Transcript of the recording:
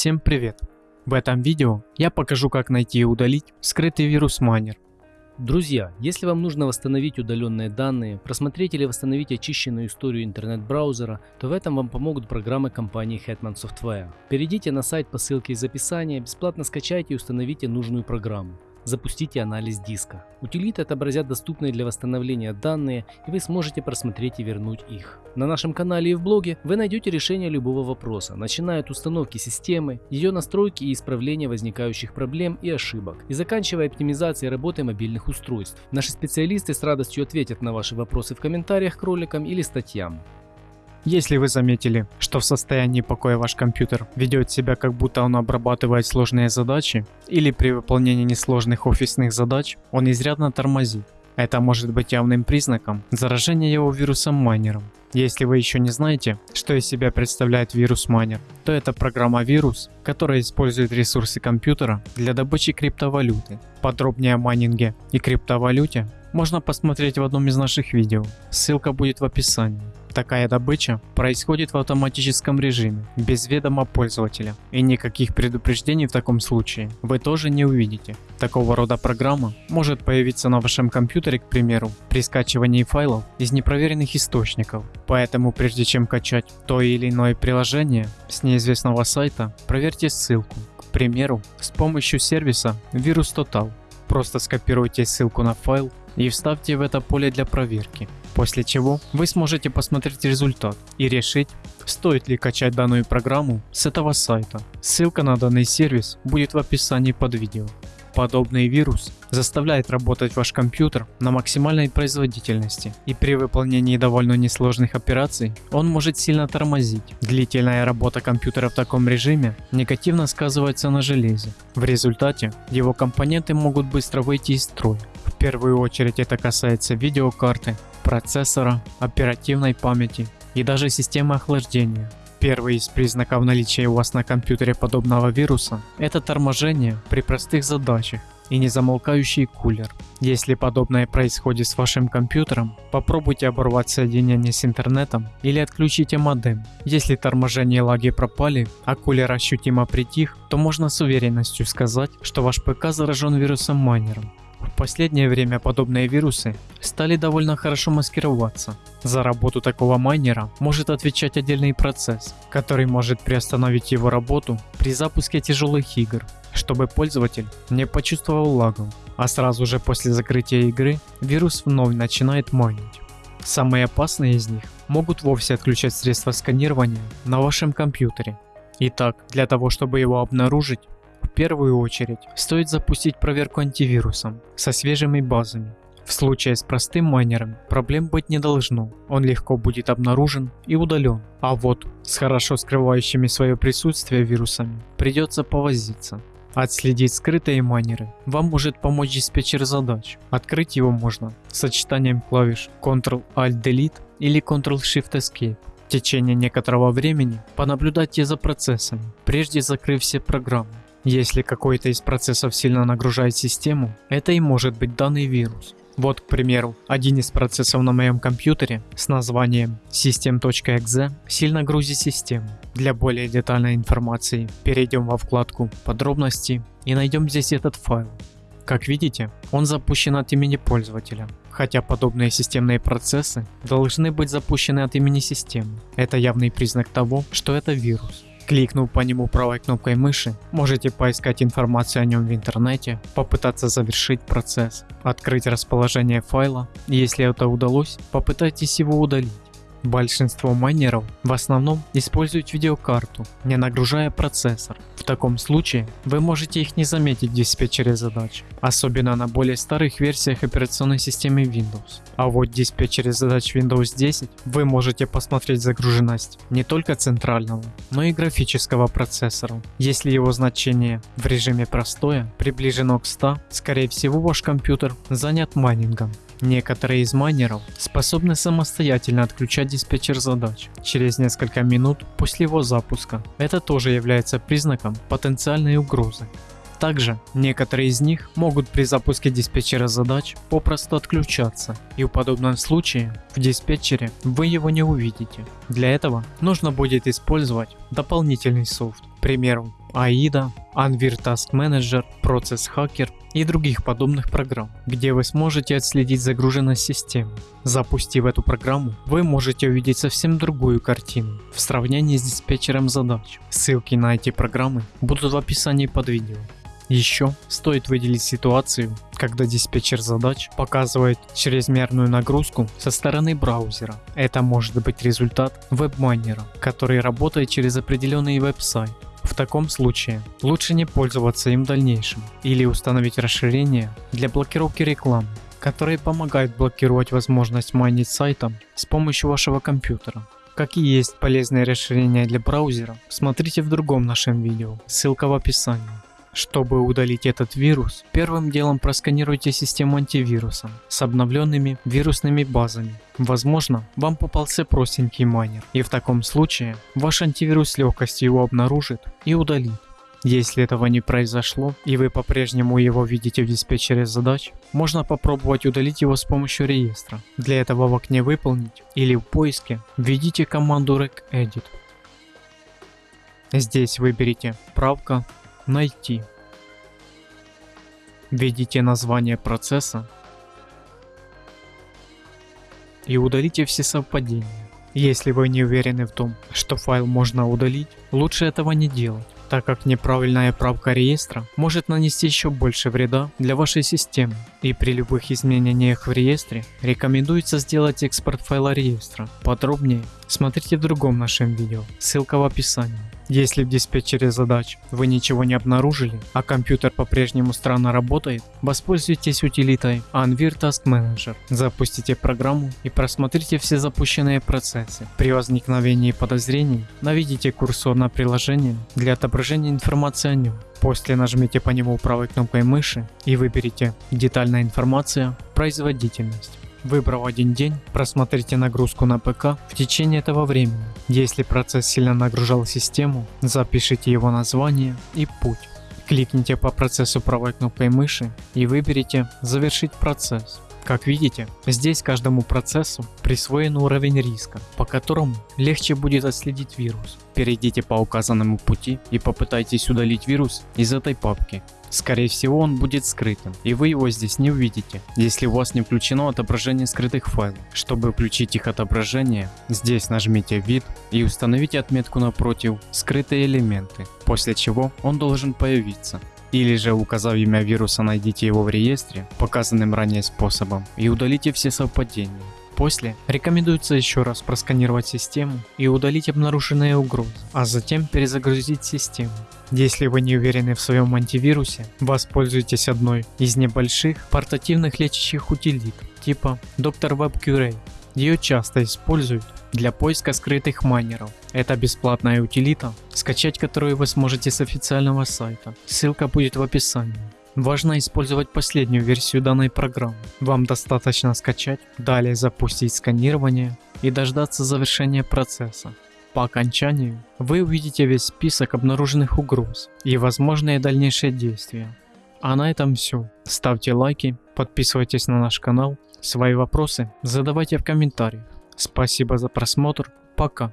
Всем привет! В этом видео я покажу как найти и удалить скрытый вирус Miner. Друзья, если вам нужно восстановить удаленные данные, просмотреть или восстановить очищенную историю интернет-браузера, то в этом вам помогут программы компании Hetman Software. Перейдите на сайт по ссылке из описания, бесплатно скачайте и установите нужную программу запустите анализ диска. Утилиты отобразят доступные для восстановления данные и вы сможете просмотреть и вернуть их. На нашем канале и в блоге вы найдете решение любого вопроса, начиная от установки системы, ее настройки и исправления возникающих проблем и ошибок, и заканчивая оптимизацией работы мобильных устройств. Наши специалисты с радостью ответят на ваши вопросы в комментариях к роликам или статьям. Если вы заметили, что в состоянии покоя ваш компьютер ведет себя как будто он обрабатывает сложные задачи, или при выполнении несложных офисных задач он изрядно тормозит, это может быть явным признаком заражения его вирусом майнером. Если вы еще не знаете, что из себя представляет вирус майнер, то это программа вирус, которая использует ресурсы компьютера для добычи криптовалюты. Подробнее о майнинге и криптовалюте можно посмотреть в одном из наших видео, ссылка будет в описании. Такая добыча происходит в автоматическом режиме, без ведома пользователя, и никаких предупреждений в таком случае вы тоже не увидите. Такого рода программа может появиться на вашем компьютере, к примеру, при скачивании файлов из непроверенных источников. Поэтому прежде чем качать то или иное приложение с неизвестного сайта, проверьте ссылку. К примеру, с помощью сервиса Virus Total. Просто скопируйте ссылку на файл и вставьте в это поле для проверки. После чего вы сможете посмотреть результат и решить, стоит ли качать данную программу с этого сайта. Ссылка на данный сервис будет в описании под видео. Подобный вирус заставляет работать ваш компьютер на максимальной производительности и при выполнении довольно несложных операций он может сильно тормозить. Длительная работа компьютера в таком режиме негативно сказывается на железе. В результате его компоненты могут быстро выйти из строя. Первую очередь это касается видеокарты, процессора, оперативной памяти и даже системы охлаждения. Первый из признаков наличия у вас на компьютере подобного вируса – это торможение при простых задачах и незамолкающий кулер. Если подобное происходит с вашим компьютером, попробуйте оборвать соединение с интернетом или отключите модем. Если торможение и лаги пропали, а кулер ощутимо притих, то можно с уверенностью сказать, что ваш ПК заражен вирусом майнером. В последнее время подобные вирусы стали довольно хорошо маскироваться. За работу такого майнера может отвечать отдельный процесс, который может приостановить его работу при запуске тяжелых игр, чтобы пользователь не почувствовал лагов, а сразу же после закрытия игры вирус вновь начинает майнить. Самые опасные из них могут вовсе отключать средства сканирования на вашем компьютере. Итак, для того чтобы его обнаружить, первую очередь стоит запустить проверку антивирусом со свежими базами. В случае с простым майнером проблем быть не должно, он легко будет обнаружен и удален. А вот с хорошо скрывающими свое присутствие вирусами придется повозиться. Отследить скрытые майнеры вам может помочь диспетчер задач. Открыть его можно сочетанием клавиш Ctrl-Alt-Delete или Ctrl-Shift-Escape. В течение некоторого времени понаблюдайте за процессами, прежде закрыв все программы. Если какой-то из процессов сильно нагружает систему, это и может быть данный вирус. Вот, к примеру, один из процессов на моем компьютере с названием system.exe сильно грузит систему. Для более детальной информации перейдем во вкладку «Подробности» и найдем здесь этот файл. Как видите, он запущен от имени пользователя, хотя подобные системные процессы должны быть запущены от имени системы. Это явный признак того, что это вирус. Кликнув по нему правой кнопкой мыши, можете поискать информацию о нем в интернете, попытаться завершить процесс, открыть расположение файла, если это удалось, попытайтесь его удалить. Большинство майнеров в основном используют видеокарту, не нагружая процессор. В таком случае вы можете их не заметить в диспетчере задач, особенно на более старых версиях операционной системы Windows. А вот в диспетчере задач Windows 10 вы можете посмотреть загруженность не только центрального, но и графического процессора. Если его значение в режиме простое приближено к 100, скорее всего ваш компьютер занят майнингом. Некоторые из майнеров способны самостоятельно отключать диспетчер задач через несколько минут после его запуска. Это тоже является признаком потенциальной угрозы. Также некоторые из них могут при запуске диспетчера задач попросту отключаться и в подобном случае в диспетчере вы его не увидите. Для этого нужно будет использовать дополнительный софт. Примеру AIDA, Anvir Task Manager, Process Hacker и других подобных программ, где вы сможете отследить загруженность системы. Запустив эту программу, вы можете увидеть совсем другую картину в сравнении с диспетчером задач. Ссылки на эти программы будут в описании под видео. Еще стоит выделить ситуацию, когда диспетчер задач показывает чрезмерную нагрузку со стороны браузера. Это может быть результат веб-майнера, который работает через определенный веб-сайт. В таком случае лучше не пользоваться им в дальнейшем или установить расширение для блокировки рекламы, которые помогают блокировать возможность майнить сайтом с помощью вашего компьютера. Какие есть полезные расширения для браузера, смотрите в другом нашем видео, ссылка в описании. Чтобы удалить этот вирус, первым делом просканируйте систему антивируса с обновленными вирусными базами. Возможно, вам попался простенький майнер, и в таком случае ваш антивирус с легкостью его обнаружит и удалит. Если этого не произошло и вы по-прежнему его видите в диспетчере задач, можно попробовать удалить его с помощью реестра. Для этого в окне «Выполнить» или в поиске введите команду regedit. Здесь выберите «Правка», Найти. Введите название процесса и удалите все совпадения. Если вы не уверены в том, что файл можно удалить, лучше этого не делать, так как неправильная правка реестра может нанести еще больше вреда для вашей системы. И при любых изменениях в реестре рекомендуется сделать экспорт файла реестра. Подробнее смотрите в другом нашем видео, ссылка в описании. Если в диспетчере задач вы ничего не обнаружили, а компьютер по-прежнему странно работает, воспользуйтесь утилитой Anvir Task Manager. Запустите программу и просмотрите все запущенные процессы. При возникновении подозрений наведите курсор на приложение для отображения информации о нем. После нажмите по нему правой кнопкой мыши и выберите «Детальная информация. Производительность». Выбрав один день, просмотрите нагрузку на ПК в течение этого времени. Если процесс сильно нагружал систему, запишите его название и путь. Кликните по процессу правой кнопкой мыши и выберите «Завершить процесс». Как видите, здесь каждому процессу присвоен уровень риска, по которому легче будет отследить вирус. Перейдите по указанному пути и попытайтесь удалить вирус из этой папки. Скорее всего он будет скрытым, и вы его здесь не увидите, если у вас не включено отображение скрытых файлов. Чтобы включить их отображение, здесь нажмите вид и установите отметку напротив скрытые элементы, после чего он должен появиться. Или же указав имя вируса найдите его в реестре, показанным ранее способом, и удалите все совпадения. После рекомендуется еще раз просканировать систему и удалить обнаруженные угрозы, а затем перезагрузить систему. Если вы не уверены в своем антивирусе, воспользуйтесь одной из небольших портативных лечащих утилит типа Dr. Web Curate. Ее часто используют для поиска скрытых майнеров. Это бесплатная утилита, скачать которую вы сможете с официального сайта. Ссылка будет в описании. Важно использовать последнюю версию данной программы. Вам достаточно скачать, далее запустить сканирование и дождаться завершения процесса. По окончанию вы увидите весь список обнаруженных угроз и возможные дальнейшие действия. А на этом все. Ставьте лайки, подписывайтесь на наш канал, свои вопросы задавайте в комментариях. Спасибо за просмотр, пока.